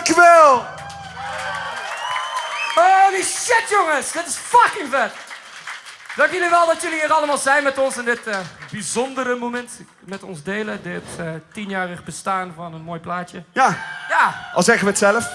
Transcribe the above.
Dankjewel. Holy shit, jongens! Dit is fucking vet! Dank jullie wel dat jullie hier allemaal zijn met ons in dit eh, bijzondere moment. Met ons delen, dit eh, tienjarig bestaan van een mooi plaatje. Ja, Ja, al zeggen we het zelf.